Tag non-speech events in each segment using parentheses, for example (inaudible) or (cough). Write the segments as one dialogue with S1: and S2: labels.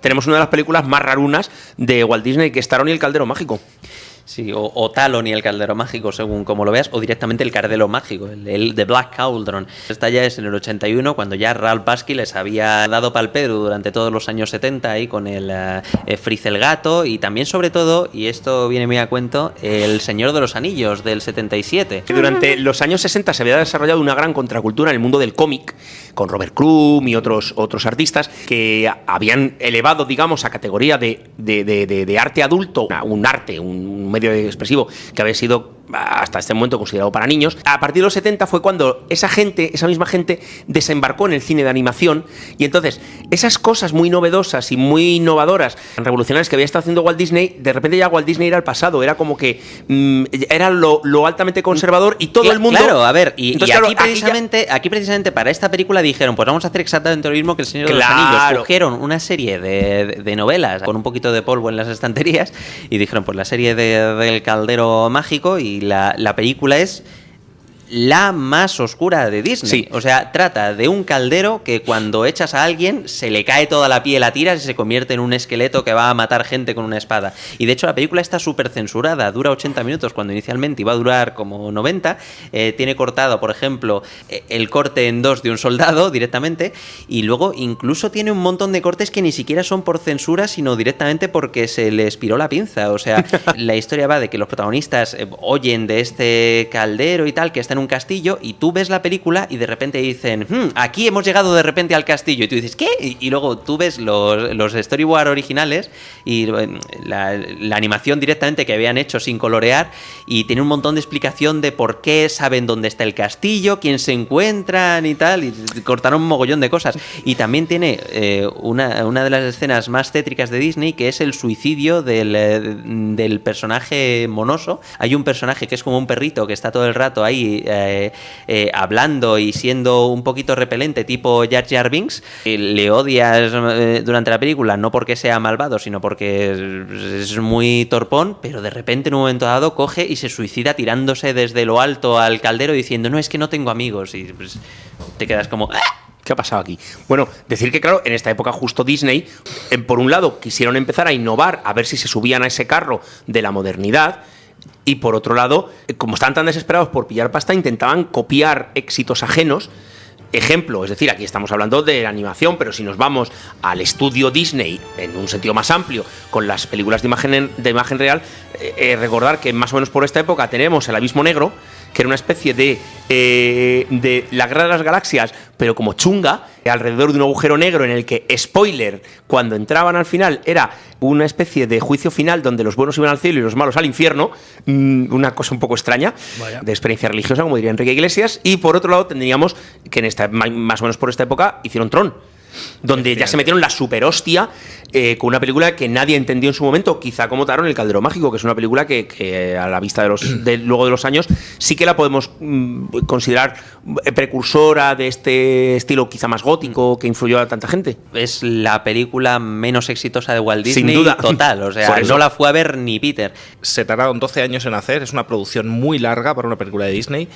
S1: tenemos una de las películas más rarunas de Walt Disney, que es Taron y el Caldero Mágico.
S2: Sí, o, Talon y el caldero mágico, según como lo veas, o directamente el cardelo mágico, el, de Black Cauldron. Esta ya es en el 81, cuando ya Ralph Basky les había dado pal Pedro durante todos los años 70 ahí con el uh, el Gato y también, sobre todo, y esto viene muy a cuento, El Señor de los Anillos del 77.
S1: Durante los años 60 se había desarrollado una gran contracultura en el mundo del cómic, con Robert Crumb y otros, otros artistas que habían elevado, digamos, a categoría de, de, de arte adulto, un arte, un medio expresivo que había sido hasta este momento considerado para niños. A partir de los 70 fue cuando esa gente, esa misma gente, desembarcó en el cine de animación y entonces esas cosas muy novedosas y muy innovadoras, revolucionarias que había estado haciendo Walt Disney, de repente ya Walt Disney era el pasado, era como que mm, era lo, altamente conservador y todo el mundo...
S2: Claro, a ver, y, aquí, precisamente, aquí, precisamente para esta película dijeron, pues vamos a hacer exactamente lo mismo que El Señor de los Anillos. Cogieron una serie de, novelas con un poquito de polvo en las estanterías y dijeron, pues la serie del caldero mágico y la, película es la más oscura de Disney. O sea, trata de un caldero que cuando echas a alguien se le cae toda la piel a tiras y se convierte en un esqueleto que va a matar gente con una espada. Y de hecho la película está súper censurada, dura 80 minutos cuando inicialmente iba a durar como 90. Eh, tiene cortado, por ejemplo, eh, el corte en dos de un soldado directamente y luego incluso tiene un montón de cortes que ni siquiera son por censura, sino directamente porque se le expiró la pinza. O sea, (laughs) la historia va de que los protagonistas eh, oyen de este caldero y tal, que está en un castillo y tú ves la película y de repente dicen, hmm, aquí hemos llegado de repente al castillo y tú dices, ¿qué? Y, luego tú ves los, los storyboard originales y la, animación directamente que habían hecho sin colorear y tiene un montón de explicación de por qué saben dónde está el castillo, quién se encuentran y tal, y cortaron un mogollón de cosas. Y también tiene eh, una, una, de las escenas más tétricas de Disney que es el suicidio del, eh, del personaje monoso. Hay un personaje que es como un perrito que está todo el rato ahí eh, eh, hablando y siendo un poquito repelente, tipo Jar Jar Binks, le odias eh, durante la película, no porque sea malvado, sino porque es, muy torpón, pero de repente en un momento dado coge y se suicida tirándose desde lo alto al caldero diciendo, no, es que no tengo amigos. Y pues, te quedas como... Ah".
S1: ¿Qué ha pasado aquí? Bueno, decir que, claro, en esta época justo Disney, por un lado, quisieron empezar a innovar, a ver si se subían a ese carro de la modernidad, y por otro lado, como estaban tan desesperados por pillar pasta, intentaban copiar éxitos ajenos. Ejemplo, es decir, aquí estamos hablando de animación, pero si nos vamos al estudio Disney en un sentido más amplio, con las películas de imagen, de imagen real, eh, eh, recordar que más o menos por esta época tenemos El Abismo Negro, que era una especie de, eh, de la guerra de las galaxias, pero como chunga, alrededor de un agujero negro en el que, spoiler, cuando entraban al final era una especie de juicio final donde los buenos iban al cielo y los malos al infierno, mm, una cosa un poco extraña de experiencia religiosa, como diría Enrique Iglesias, y por otro lado tendríamos que en esta, más o menos por esta época hicieron Tron donde ya se metieron la super hostia eh, con una película que nadie entendió en su momento, quizá como Taron El Caldero Mágico, que es una película que, a la vista de los (clears throat) luego de los años sí que la podemos mm, considerar eh, precursora de este estilo quizá más gótico que influyó a tanta gente.
S2: Es la película menos exitosa de Walt Disney. Sin duda. Total, o (laughs) sea, no la fue a ver ni Peter.
S3: Se tardaron 12 años en hacer, es una producción muy larga para una película de Disney.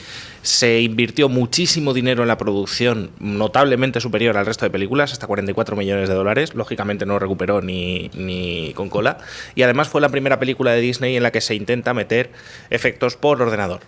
S3: Se invirtió muchísimo dinero en la producción, notablemente superior al resto de hasta 44 millones de dólares. Lógicamente no recuperó ni, ni con cola. Y además fue la primera película de Disney en la que se intenta meter efectos por ordenador.